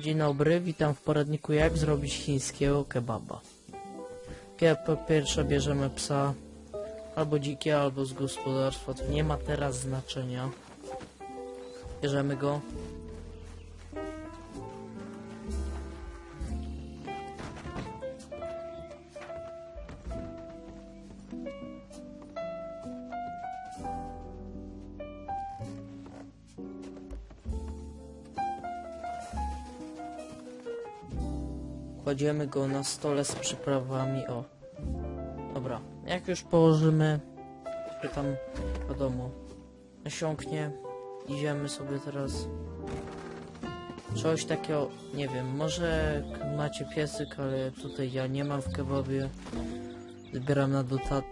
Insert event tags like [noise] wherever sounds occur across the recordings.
Dzień dobry, witam w poradniku jak zrobić chińskiego kebaba. Po pierwsze bierzemy psa albo dzikie, albo z gospodarstwa, to nie ma teraz znaczenia. Bierzemy go. Kładziemy go na stole z przyprawami. O. Dobra. Jak już położymy, tam wiadomo, nasiąknie, idziemy sobie teraz. Coś takiego, nie wiem, może macie piesyk, ale tutaj ja nie mam w kebabie. Zbieram na dota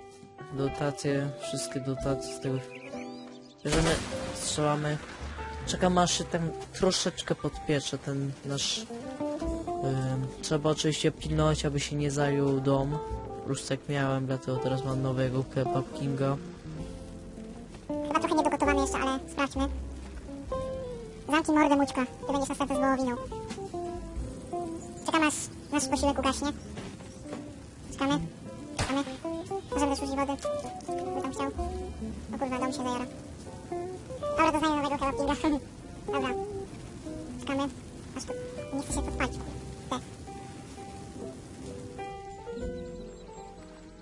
dotacje, wszystkie dotacje z tego. Bierzemy, strzelamy. Czekam aż się tam troszeczkę podpiecze ten nasz Trzeba oczywiście pilnować, aby się nie zajął dom. Już tak miałem, dlatego teraz mam nowego kebab kinga. Chyba trochę niedogotowany jeszcze, ale sprawdźmy. Zamknij mordę, Mućka. Ty będziesz następny z wołowiną. Czekamy aż nasz posiłek ugaśnie. Czekamy. Czekamy. Możemy też wody. By tam chciał. O kurwa, dom się zajara. Dobra, doznaję nowego kebab kinga. [laughs] Dobra. Czekamy. Aż to nie chce się podpalić.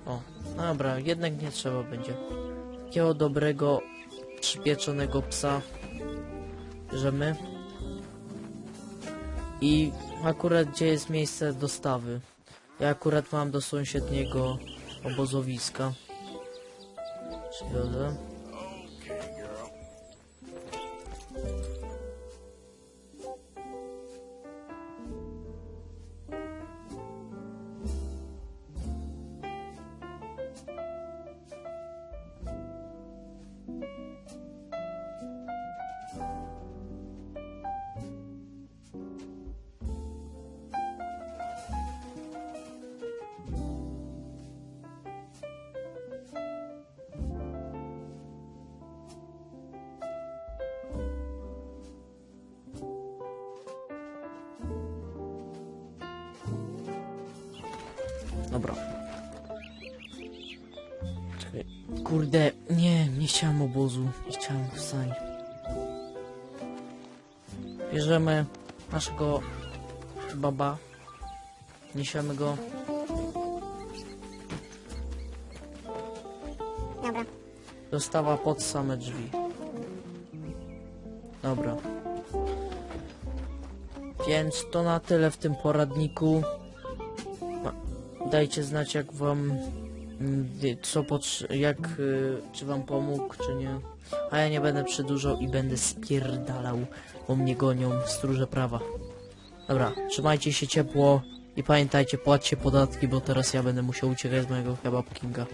O, dobra, jednak nie trzeba będzie. Takiego dobrego, przypieczonego psa bierzemy. I akurat gdzie jest miejsce dostawy. Ja akurat mam do sąsiedniego obozowiska. Przywiozę. Dobra. Czekaj. Kurde, nie, nie chciałem obozu. Nie chciałem wstań. Bierzemy naszego baba. Niesiemy go. Dobra. Dostawa pod same drzwi. Dobra. Więc to na tyle w tym poradniku. Dajcie znać jak wam mm, co jak y, czy wam pomógł czy nie. A ja nie będę przedłużał i będę spierdalał, bo mnie gonią stróże prawa. Dobra, trzymajcie się ciepło i pamiętajcie, płaccie podatki, bo teraz ja będę musiał uciekać z mojego kebab kinga.